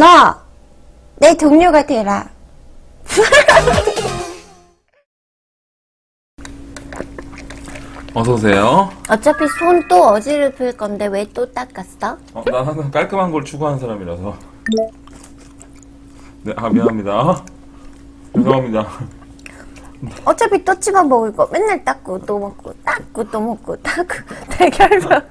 너! 내 동료가 되라. 어서오세요. 어차피 손 또 어지럽힐 건데 왜 또 닦았어? 어, 난 항상 깔끔한 걸 추구하는 사람이라서. 네, 아, 미안합니다. 죄송합니다. 어차피 또 집어 먹을 거 맨날 닦고 또 먹고 닦고 또 먹고 닦고 대결벽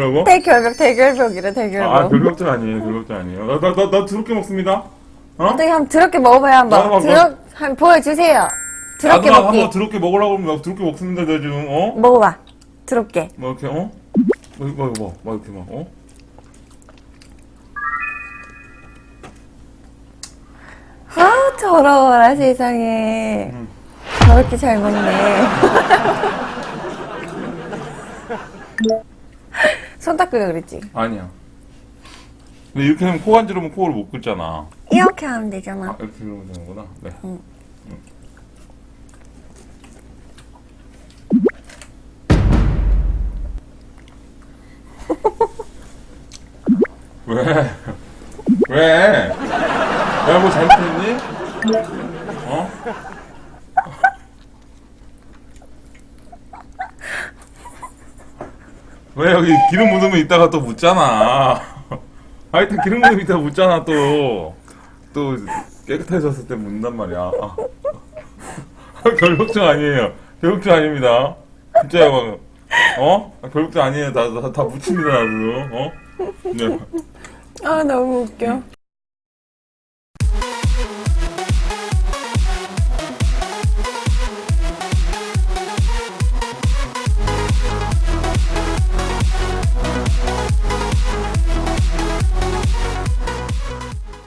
뭐라고? 대결벽 대결벽이래 대결벽 아, 별벽전 아니에요, 별벽전 아니에요. 나, 나, 나, 나 더럽게 먹습니다. 어? 어떻게 한번 더럽게 먹어봐요 나 한번 더럽 한번 보여주세요 나도 먹기 한번 더럽게 먹으려고 하면 나 더럽게 먹습니다, 내 지금, 어? 먹어봐 더럽게 뭐, 이렇게, 어? 뭐, 뭐, 뭐, 뭐, 이렇게 막, 어? 아 더러워라 세상에 음. 더럽게 잘 먹네 손 닦으려 그랬지 아니야. 근데 이렇게 하면 코 간지르면 코를 못 긁잖아. 이렇게 하면 되잖아 아, 이렇게 그러면 되는구나. 네. 응. 응. 왜? 왜? 내가 뭐 잘못했니? 어? 왜 여기 기름 묻으면 이따가 또 묻잖아. 하여튼 기름 묻으면 이따가 묻잖아 또. 또 깨끗해졌을 때 묻는단 말이야. 아. 결벽증 아니에요. 결벽증 아닙니다. 진짜요, 방금. 어? 아, 결벽증 아니에요. 다, 다, 다 묻힙니다, 나도. 어? 네. 아 너무 웃겨